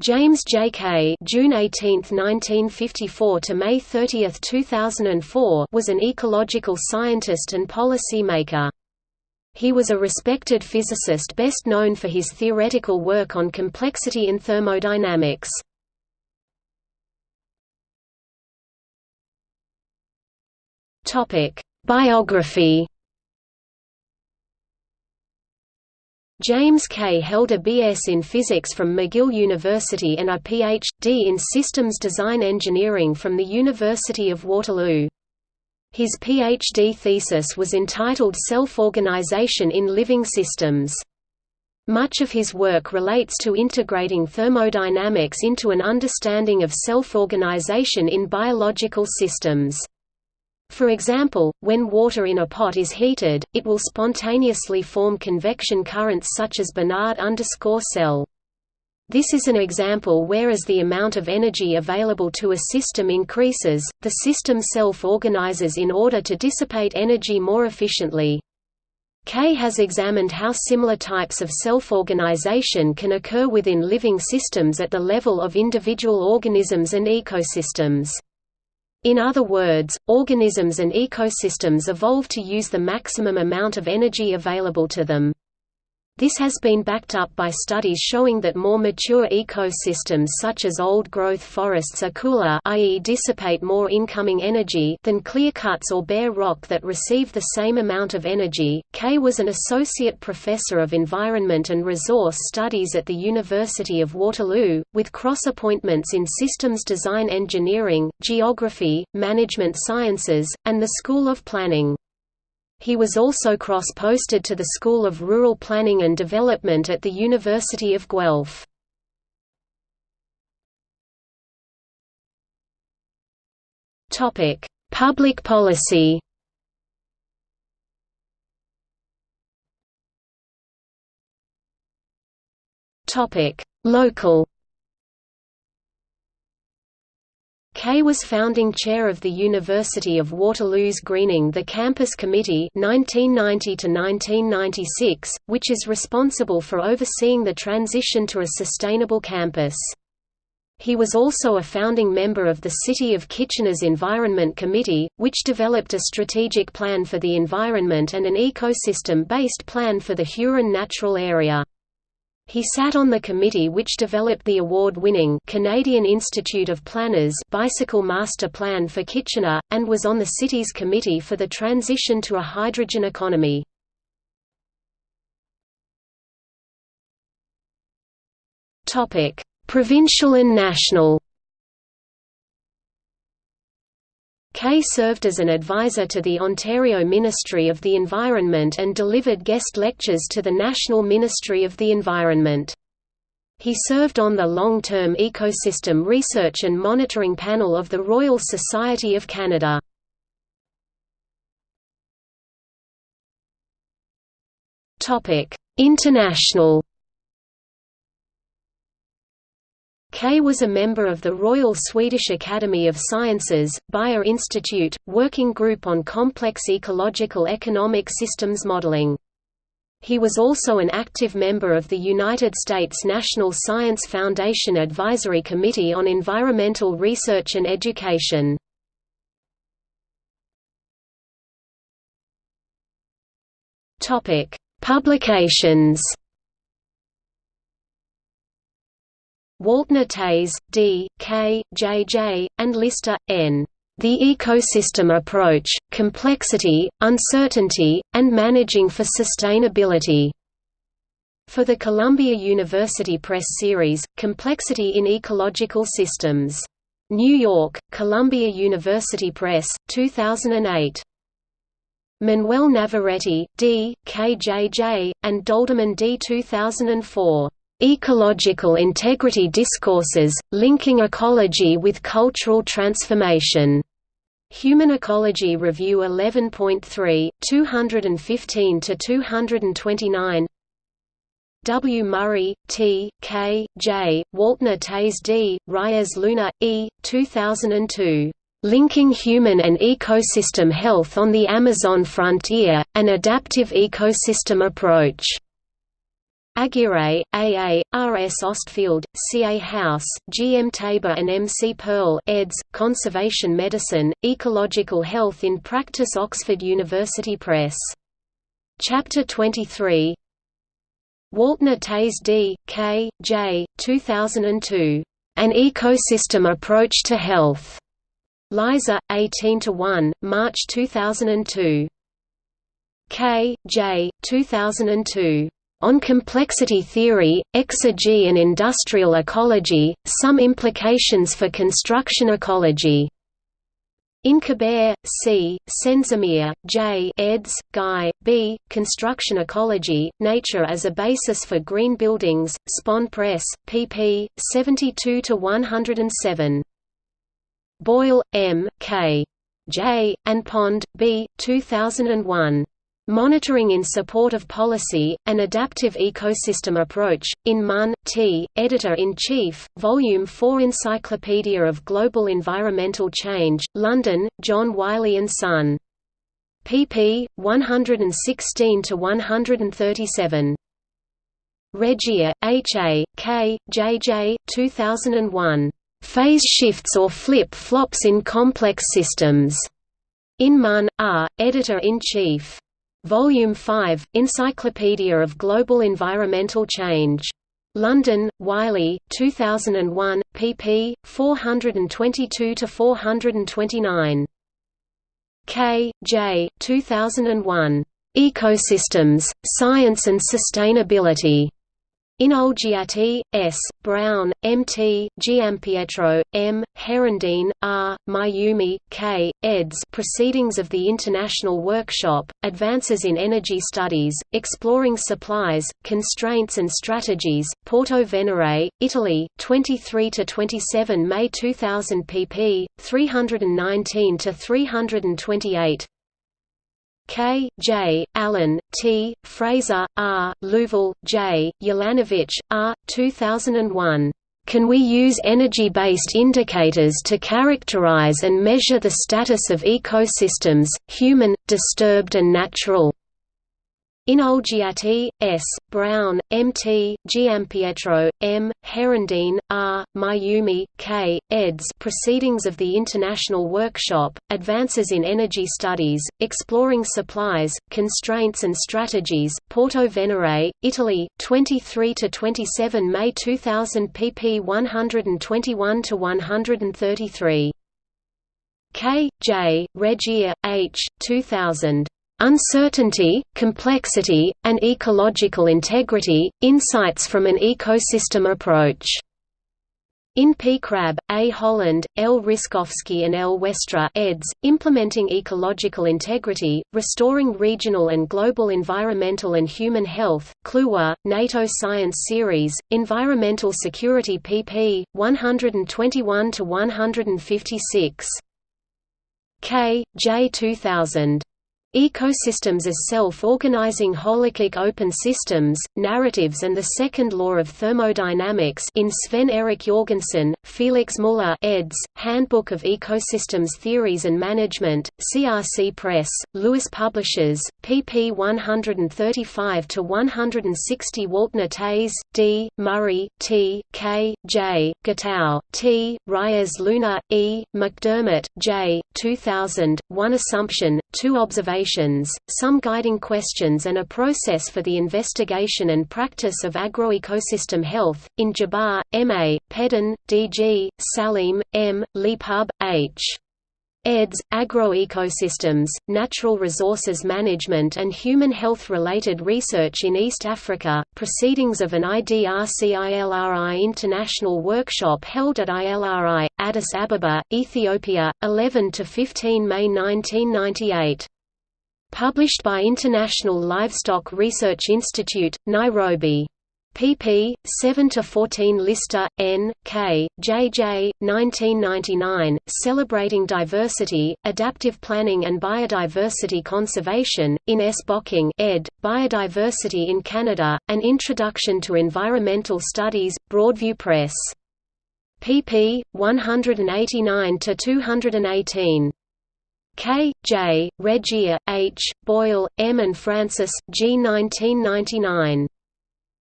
James J. Kay June 18, 1954 to May 30, 2004 was an ecological scientist and policy maker. He was a respected physicist best known for his theoretical work on complexity in thermodynamics. Topic: Biography James Kay held a B.S. in physics from McGill University and a Ph.D. in systems design engineering from the University of Waterloo. His Ph.D. thesis was entitled Self-Organization in Living Systems. Much of his work relates to integrating thermodynamics into an understanding of self-organization in biological systems. For example, when water in a pot is heated, it will spontaneously form convection currents such as Bénard cell. This is an example where as the amount of energy available to a system increases, the system self-organizes in order to dissipate energy more efficiently. Kay has examined how similar types of self-organization can occur within living systems at the level of individual organisms and ecosystems. In other words, organisms and ecosystems evolve to use the maximum amount of energy available to them. This has been backed up by studies showing that more mature ecosystems such as old-growth forests are cooler i.e. dissipate more incoming energy than clear-cuts or bare rock that receive the same amount of energy. Kay was an associate professor of environment and resource studies at the University of Waterloo, with cross-appointments in systems design engineering, geography, management sciences, and the School of Planning. He was also cross-posted to the School of Rural Planning and Development at the University of Guelph. Topic: Public policy Topic: Local Kay was founding chair of the University of Waterloo's Greening the Campus Committee 1990 which is responsible for overseeing the transition to a sustainable campus. He was also a founding member of the City of Kitchener's Environment Committee, which developed a strategic plan for the environment and an ecosystem-based plan for the Huron Natural Area. He sat on the committee which developed the award-winning Canadian Institute of Planners Bicycle Master Plan for Kitchener, and was on the city's committee for the transition to a hydrogen economy. Provincial and national Kay served as an advisor to the Ontario Ministry of the Environment and delivered guest lectures to the National Ministry of the Environment. He served on the long-term Ecosystem Research and Monitoring Panel of the Royal Society of Canada. International Kay was a member of the Royal Swedish Academy of Sciences, Beijer Institute, Working Group on Complex Ecological Economic Systems Modeling. He was also an active member of the United States National Science Foundation Advisory Committee on Environmental Research and Education. Publications Waltner Toews, D., K., J. J., and Lister, N. The Ecosystem Approach, Complexity, Uncertainty, and Managing for Sustainability. For the Columbia University Press series, Complexity in Ecological Systems. New York, Columbia University Press, 2008. Manuel Navarrete, D., K. J. J., and Dolderman D. 2004. Ecological Integrity Discourses, Linking Ecology with Cultural Transformation. Human Ecology Review 11.3, 215–229 W. Murray, T., K., J., Waltner Toews D., Reyes Luna, E., 2002. Linking Human and Ecosystem Health on the Amazon Frontier, An Adaptive Ecosystem Approach. Aguirre, A. A., R. S. Ostfeld, C. A. House, G. M. Tabor and M. C. Pearl eds. Conservation Medicine, Ecological Health in Practice Oxford University Press. Chapter 23 Waltner Toews D. K. J. 2002. An Ecosystem Approach to Health. LEISA, 18 to 1, March 2002. K. J. 2002. On Complexity Theory, Exergy and Industrial Ecology, Some Implications for Construction Ecology. Incaber, C., Sendzimir, J. eds. Guy, B., Construction Ecology, Nature as a Basis for Green Buildings, Spon Press, pp. 72–107. Boyle, M., K. J., and Pond, B., 2001. Monitoring in Support of Policy, An Adaptive Ecosystem Approach, in Munn, T., Editor-in-Chief, Volume 4 Encyclopedia of Global Environmental Change, London, John Wiley & Son. pp. 116–137. Regier, H. A., K., J. J. 2001. Phase Shifts or Flip-Flops in Complex Systems. In Munn, R., Editor-in-Chief. Volume 5, Encyclopedia of Global Environmental Change. London, Wiley, 2001, pp. 422–429. K. J. 2001. Ecosystems, Science and Sustainability. Inolgiati, S., Brown, M. T., Giampietro, M., Herendeen, R., Mayumi, K., eds. Proceedings of the International Workshop, Advances in Energy Studies, Exploring Supplies, Constraints and Strategies, Porto Venere, Italy, 23–27 May 2000 pp. 319–328 K. J. Allen, T. Fraser, R. Luvall, J. Ulanowicz, R. 2001. Can we use energy-based indicators to characterize and measure the status of ecosystems, human, disturbed and natural? Inolgiati, S., Brown, M. T., Giampietro, M., Herendeen, R., Mayumi, K., eds. Proceedings of the International Workshop, Advances in Energy Studies, Exploring Supplies, Constraints and Strategies, Porto Venere, Italy, 23–27 May 2000 pp 121–133. K. J., Regier, H. 2000. Uncertainty, Complexity, and Ecological Integrity, Insights from an Ecosystem Approach. In P. Crabb, A. Holland, L. Ryszkowski and L. Westra eds., Implementing Ecological Integrity, Restoring Regional and Global Environmental and Human Health, Kluwer, NATO Science Series, Environmental Security pp. 121–156. K. J. 2000. Ecosystems as self-organizing holarchic open systems, narratives and the second law of thermodynamics in Sven Erik Jorgensen, Felix Muller eds., Handbook of Ecosystems Theories and Management, CRC Press, Lewis Publishers, pp 135–160 Waltner Toews, D., Murray, T., K., J., Gitau, T., Reyes Luna, E., McDermott, J., 2000, One Assumption, Two Observations, Some Guiding Questions and a Process for the Investigation and Practice of Agroecosystem Health, in Jabbar, M.A., Peden, D.G., Salim, M., Leepub, H eds. Agroecosystems, Natural Resources Management and Human Health-Related Research in East Africa, Proceedings of an IDRC-ILRI International Workshop held at ILRI, Addis Ababa, Ethiopia, 11–15 May 1998. Published by International Livestock Research Institute, Nairobi pp. 7–14 Lister, N. K., J. J., 1999, Celebrating Diversity, Adaptive Planning and Biodiversity Conservation, in S. Bocking ed., Biodiversity in Canada, An Introduction to Environmental Studies, Broadview Press. pp. 189–218. K. J., Regier, H., Boyle, M. and Francis, G. 1999.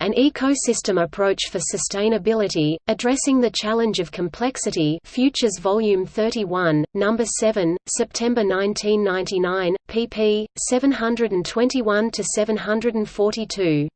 An Ecosystem Approach for Sustainability, Addressing the Challenge of Complexity Futures Volume 31, No. 7, September 1999, pp. 721–742.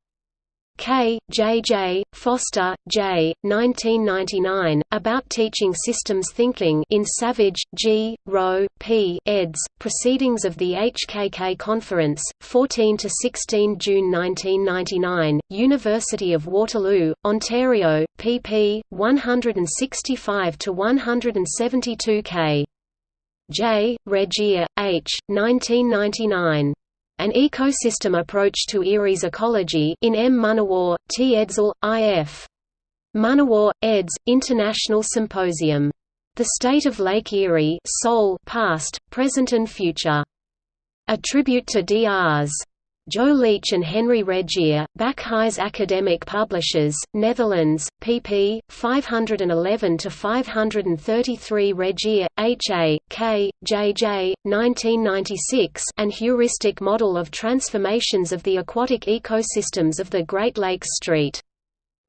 K. J. J. Foster, J. 1999, About Teaching Systems Thinking in Savage, G. Rowe, P. eds. Proceedings of the HKK Conference, 14 to 16 June 1999, University of Waterloo, Ontario, pp. 165 to 172 K. J. Regier, H. 1999. An Ecosystem Approach to Erie's Ecology in M. Munawar, T. Edsall, I.F. Munawar, eds. International Symposium. The State of Lake Erie Seoul, Past, Present and Future. A tribute to Drs. Joe Leach and Henry Regier, Backhuys Academic Publishers, Netherlands, pp. 511–533 Regier, H. A., K., J. J., 1996 An Heuristic Model of Transformations of the Aquatic Ecosystems of the Great Lakes Street.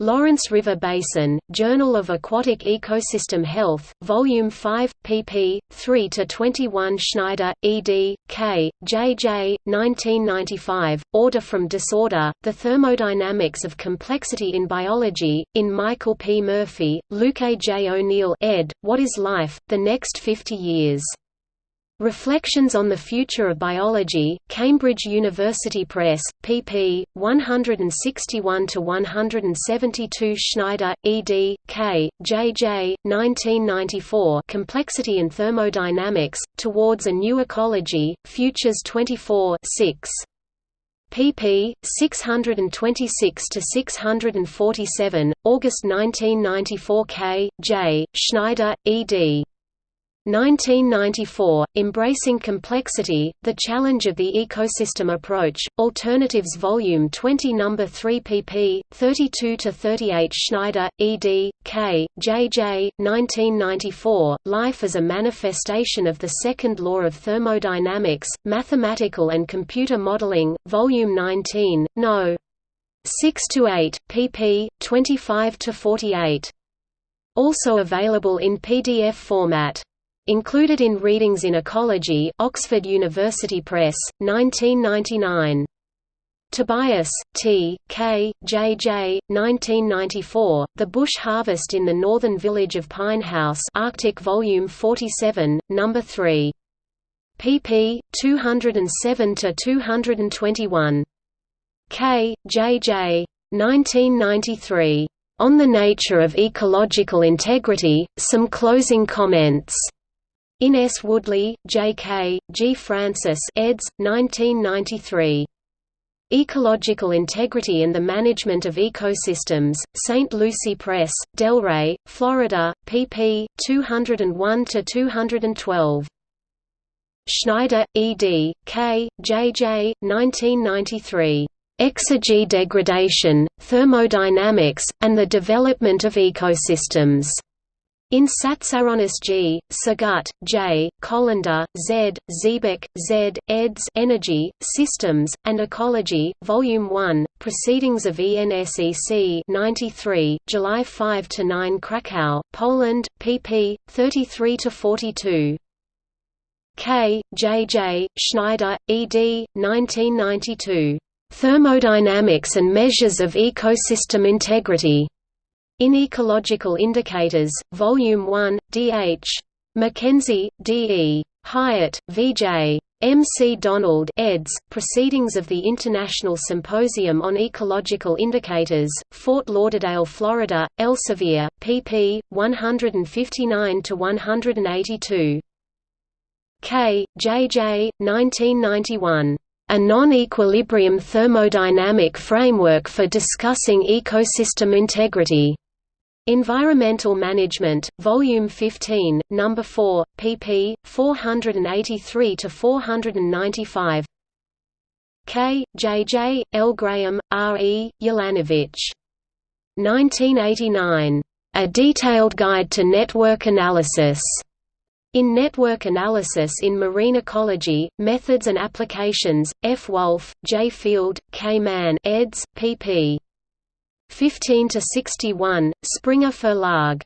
Lawrence River Basin, Journal of Aquatic Ecosystem Health, Volume 5, pp. 3–21 Schneider, ed., K., J. J., 1995, Order from Disorder, The Thermodynamics of Complexity in Biology, in Michael P. Murphy, Luke A. J. O'Neill ed., What is Life? The Next 50 Years. Reflections on the Future of Biology, Cambridge University Press, pp. 161–172 Schneider, ed., K., J. J., 1994 Complexity and Thermodynamics, Towards a New Ecology, Futures 24 6 pp. 626–647, August 1994 K. J., Schneider, ed. 1994, Embracing Complexity, The Challenge of the Ecosystem Approach, Alternatives Volume 20 No. 3 pp. 32–38 Schneider, ed., K., J. J., 1994, Life as a Manifestation of the Second Law of Thermodynamics, Mathematical and Computer Modeling, Volume 19, No. 6–8, pp. 25–48. Also available in PDF format. Included in Readings in Ecology Oxford University Press, 1999. Tobias, T. K., J. J., 1994, The Bush Harvest in the Northern Village of Pinehouse Arctic Volume 47, No. 3. pp. 207–221. K. J. J. 1993. On the Nature of Ecological Integrity, Some Closing Comments. In S. Woodley, J. K., G. Francis eds. 1993. Ecological Integrity and the Management of Ecosystems, St. Lucie Press, Delray, Florida, pp. 201–212. Schneider, ed., K., J. J., 1993. Exergy Degradation, Thermodynamics, and the Development of Ecosystems. In Tsatsaronis G, Szargut, J, Kolenda, Z, Ziebik, Z, eds. Energy, Systems, and Ecology, Volume 1, Proceedings of ENSEC 93, July 5–9 Krakow, Poland, pp. 33–42. K. J. J., Schneider, ed. 1992. Thermodynamics and Measures of Ecosystem Integrity. In Ecological Indicators, Volume 1, D.H. Mackenzie, D.E. Hyatt, V.J. M. C. Donald eds. Proceedings of the International Symposium on Ecological Indicators, Fort Lauderdale, Florida, Elsevier, pp. 159–182. K. J. J., 1991. A Non-Equilibrium Thermodynamic Framework for Discussing Ecosystem Integrity. Environmental Management, Volume 15, No. 4, pp. 483 to 495. K. J. J. L. Graham, R. E., Ulanowicz. 1989. A Detailed Guide to Network Analysis. In Network Analysis in Marine Ecology, Methods and Applications, F. Wolf, J. Field, K. Mann eds. pp. 15 to 61, Springer Verlag.